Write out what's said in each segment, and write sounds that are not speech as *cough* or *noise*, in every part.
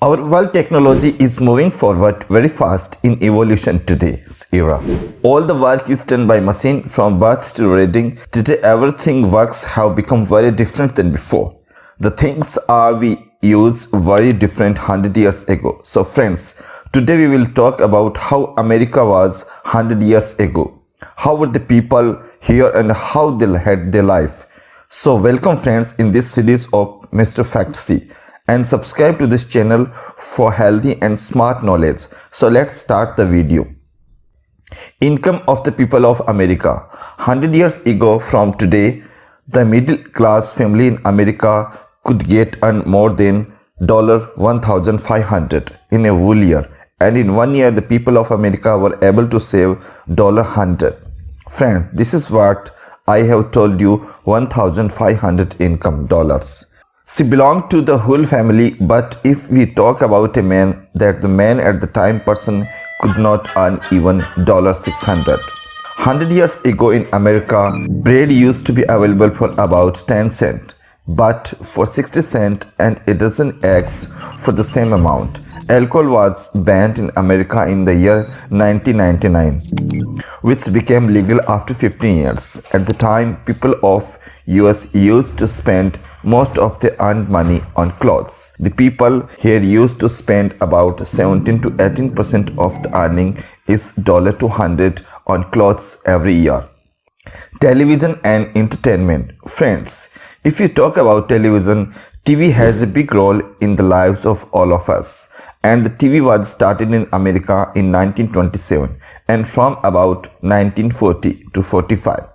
Our world technology is moving forward very fast in evolution today's era. All the work is done by machine from birth to reading. Today everything works have become very different than before. The things are we use very different 100 years ago. So friends, today we will talk about how America was 100 years ago. How were the people here and how they had their life. So welcome friends in this series of Mr. Fact C and subscribe to this channel for healthy and smart knowledge. So let's start the video. Income of the people of America 100 years ago from today, the middle class family in America could get earn more than $1,500 in a whole year and in one year the people of America were able to save $100. Friend, this is what I have told you 1500 income dollars. She belonged to the whole family but if we talk about a man that the man at the time person could not earn even $600. 100 years ago in America, bread used to be available for about 10 cents but for 60 cents and a dozen eggs for the same amount. Alcohol was banned in America in the year 1999, which became legal after 15 years. At the time, people of US used to spend most of their earned money on clothes. The people here used to spend about 17 to 18 percent of the earning is dollar $200 on clothes every year. Television and entertainment. Friends, if you talk about television, TV has a big role in the lives of all of us and the TV was started in America in 1927 and from about 1940 to 45.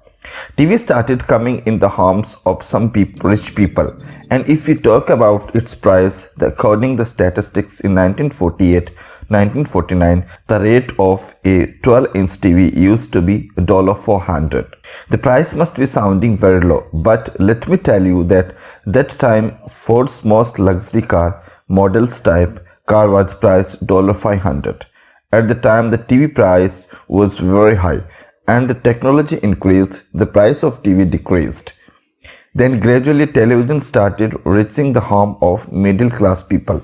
TV started coming in the homes of some people, rich people and if we talk about its price, according the statistics in 1948 1949, the rate of a 12-inch TV used to be $400. The price must be sounding very low, but let me tell you that that time Ford's most luxury car, models type car was priced $500. At the time the TV price was very high and the technology increased, the price of TV decreased. Then gradually television started reaching the home of middle class people.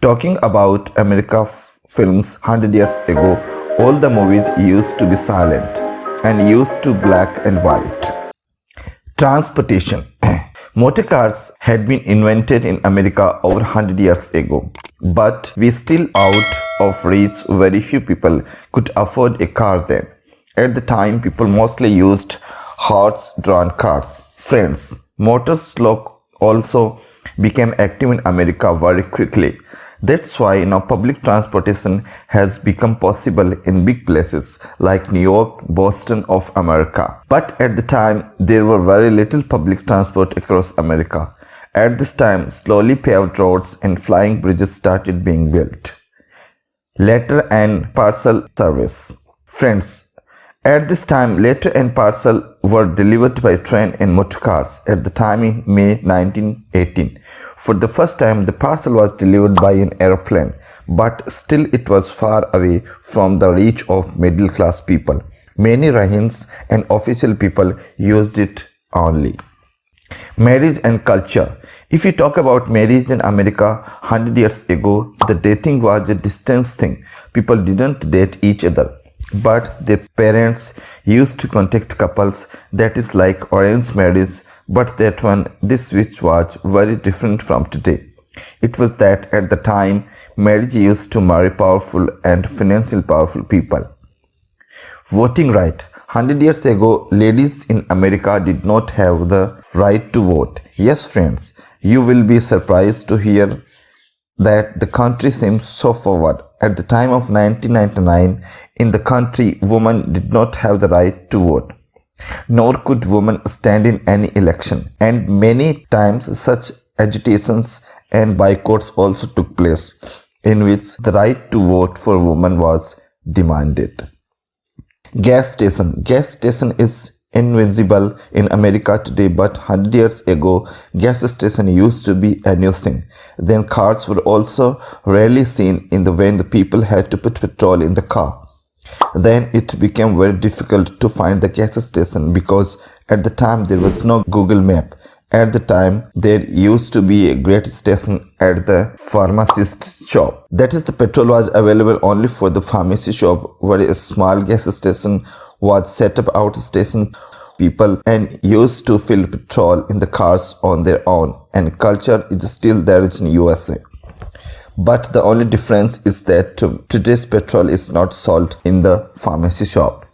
Talking about America films 100 years ago, all the movies used to be silent and used to black and white. Transportation *clears throat* Motor cars had been invented in America over 100 years ago, but we still out of reach very few people could afford a car then. At the time, people mostly used horse-drawn cars. Friends, motors also became active in America very quickly. That's why now public transportation has become possible in big places like New York, Boston of America. But at the time, there were very little public transport across America. At this time, slowly paved roads and flying bridges started being built. Letter and parcel service. Friends, at this time, letter and parcel were delivered by train and motor cars at the time in May 1918. For the first time, the parcel was delivered by an aeroplane, but still it was far away from the reach of middle class people. Many Rahins and official people used it only. Marriage and culture. If you talk about marriage in America 100 years ago, the dating was a distance thing. People didn't date each other but their parents used to contact couples that is like arranged marriage but that one this which was very different from today. It was that at the time marriage used to marry powerful and financially powerful people. Voting right. 100 years ago ladies in america did not have the right to vote. Yes friends you will be surprised to hear that the country seems so forward. At the time of 1999, in the country, women did not have the right to vote. Nor could women stand in any election. And many times such agitations and boycotts also took place, in which the right to vote for women was demanded. Gas station. Gas station is invisible in America today but 100 years ago gas station used to be a new thing. Then cars were also rarely seen in the when the people had to put petrol in the car. Then it became very difficult to find the gas station because at the time there was no Google map At the time, there used to be a great station at the pharmacist shop. That is, the petrol was available only for the pharmacy shop, where a small gas station was set up out station people and used to fill petrol in the cars on their own and culture is still there in USA. But the only difference is that today's petrol is not sold in the pharmacy shop.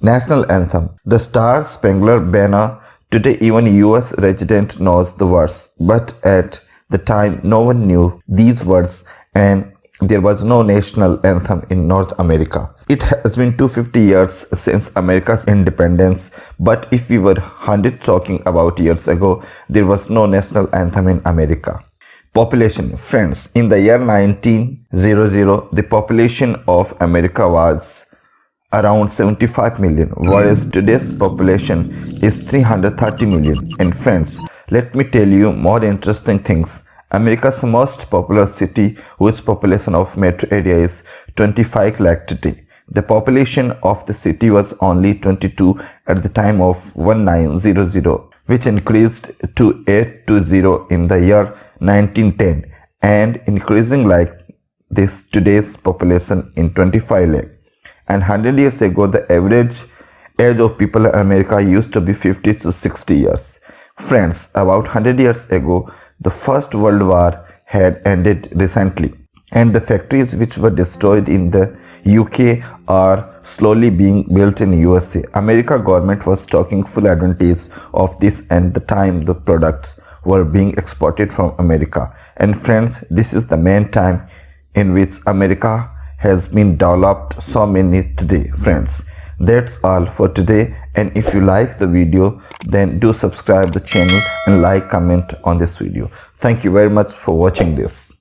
National Anthem The Star Spangled Banner Today even US resident knows the words, but at the time no one knew these words and there was no national anthem in North America. It has been 250 years since America's independence, but if we were 100 talking about years ago, there was no national anthem in America. Population Friends, in the year 1900, the population of America was around 75 million, whereas today's population is 330 million. And friends, let me tell you more interesting things America's most populous city whose population of metro area is 25 lakh today. The population of the city was only 22 at the time of 1900 which increased to 820 in the year 1910 and increasing like this today's population in 25 lakh. And 100 years ago the average age of people in America used to be 50 to 60 years. Friends, about 100 years ago the First World War had ended recently and the factories which were destroyed in the UK are slowly being built in USA. America government was taking full advantage of this and the time the products were being exported from America. And friends, this is the main time in which America has been developed so many today, friends. That's all for today and if you like the video then do subscribe the channel and like comment on this video. Thank you very much for watching this